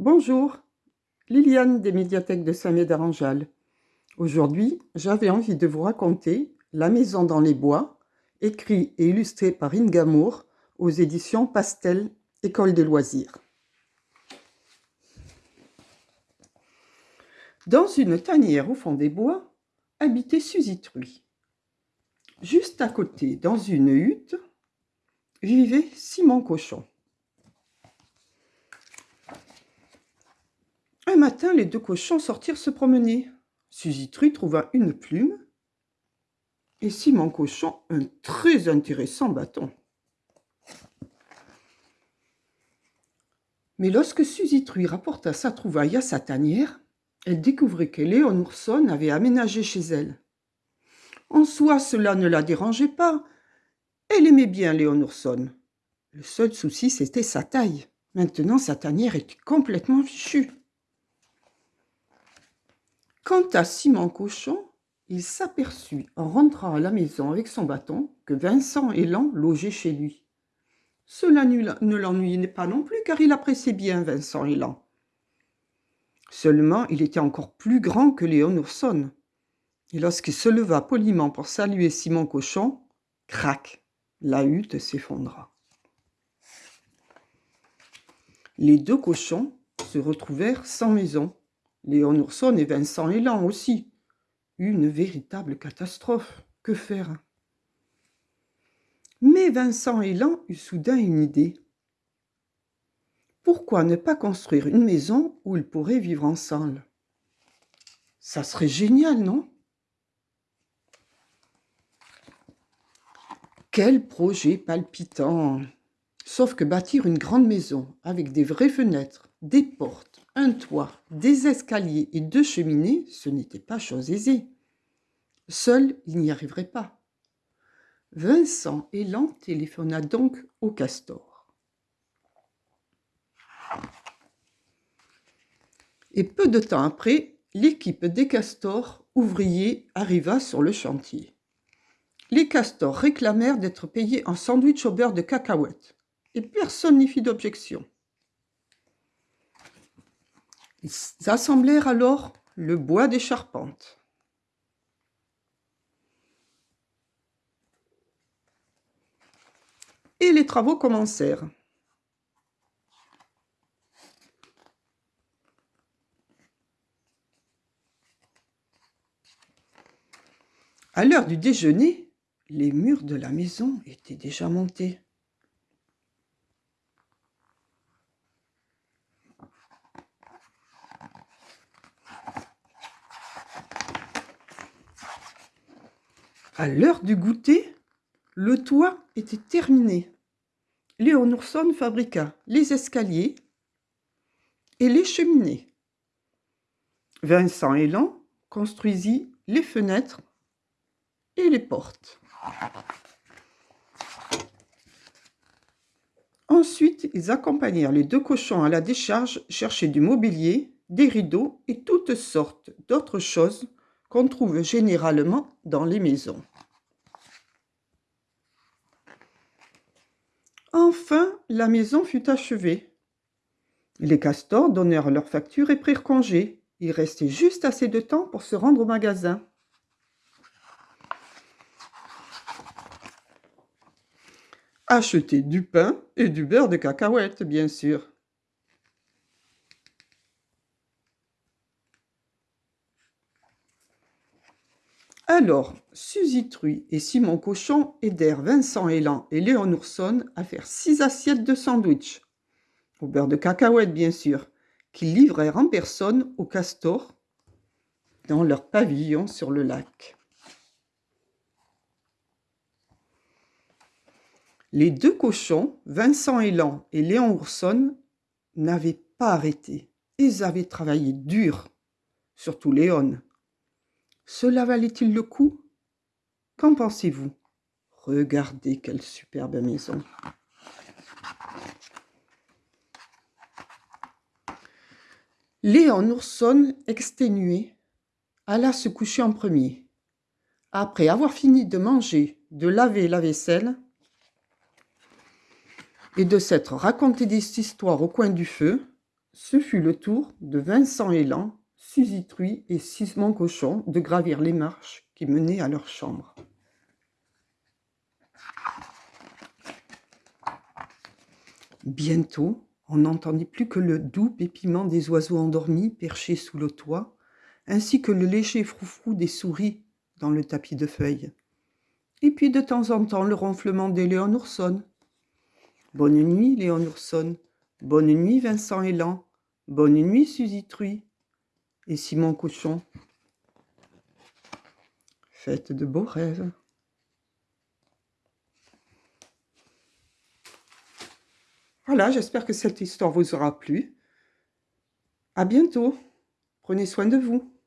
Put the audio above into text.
Bonjour, Liliane des médiathèques de Saint-Médard-en-Jalles. Aujourd'hui, j'avais envie de vous raconter La maison dans les bois, écrit et illustré par Ingamour aux éditions Pastel, École des loisirs. Dans une tanière au fond des bois, habitait Suzy Truy. Juste à côté, dans une hutte, vivait Simon Cochon. Matin, les deux cochons sortirent se promener. Suzy trouva une plume et Simon Cochon un très intéressant bâton. Mais lorsque Suzy rapporta sa trouvaille à sa tanière, elle découvrit que Léon Ourson avait aménagé chez elle. En soi, cela ne la dérangeait pas. Elle aimait bien Léon Ourson. Le seul souci, c'était sa taille. Maintenant, sa tanière était complètement fichue. Quant à Simon Cochon, il s'aperçut, en rentrant à la maison avec son bâton, que Vincent et Lan logeaient chez lui. Cela ne l'ennuyait pas non plus, car il appréciait bien Vincent et Lan. Seulement, il était encore plus grand que Léon Ourson. Et lorsqu'il se leva poliment pour saluer Simon Cochon, crac, la hutte s'effondra. Les deux cochons se retrouvèrent sans maison. Léon Ourson et Vincent Élan aussi. Une véritable catastrophe. Que faire? Mais Vincent Élan eut soudain une idée. Pourquoi ne pas construire une maison où ils pourraient vivre ensemble? Ça serait génial, non? Quel projet palpitant Sauf que bâtir une grande maison avec des vraies fenêtres, des portes, un toit, des escaliers et deux cheminées, ce n'était pas chose aisée. Seul, il n'y arriverait pas. Vincent Élan téléphona donc au castor. Et peu de temps après, l'équipe des castors ouvriers arriva sur le chantier. Les castors réclamèrent d'être payés en sandwich au beurre de cacahuète, et personne n'y fit d'objection. Ils assemblèrent alors le bois des charpentes. Et les travaux commencèrent. À l'heure du déjeuner, les murs de la maison étaient déjà montés. À l'heure du goûter, le toit était terminé. Léon Ourson fabriqua les escaliers et les cheminées. Vincent Elan construisit les fenêtres et les portes. Ensuite, ils accompagnèrent les deux cochons à la décharge chercher du mobilier, des rideaux et toutes sortes d'autres choses qu'on trouve généralement dans les maisons. Enfin, la maison fut achevée. Les castors donnèrent leur facture et prirent congé. Il restait juste assez de temps pour se rendre au magasin. Acheter du pain et du beurre de cacahuète, bien sûr. Alors, Suzy Truy et Simon Cochon aidèrent Vincent Elan et Léon Ourson à faire six assiettes de sandwich, au beurre de cacahuète bien sûr, qu'ils livrèrent en personne au castor dans leur pavillon sur le lac. Les deux cochons, Vincent Elan et Léon Ourson, n'avaient pas arrêté. Ils avaient travaillé dur, surtout Léon. Cela valait-il le coup? Qu'en pensez-vous? Regardez quelle superbe maison. Léon Ourson, exténué, alla se coucher en premier. Après avoir fini de manger, de laver la vaisselle, et de s'être raconté des histoires au coin du feu, Ce fut le tour de Vincent Élan, Suzy et Simon Cochon de gravir les marches qui menaient à leur chambre. Bientôt, on n'entendit plus que le doux pépiment des oiseaux endormis perchés sous le toit, ainsi que le léger froufrou des souris dans le tapis de feuilles. Et puis de temps en temps le ronflement des Léon Ourson. Bonne nuit, Léon Ourson. Bonne nuit, Vincent Élan. Bonne nuit, Suzy Truy. Et Simon Cochon. Faites de beaux rêves. Voilà, j'espère que cette histoire vous aura plu. À bientôt. Prenez soin de vous.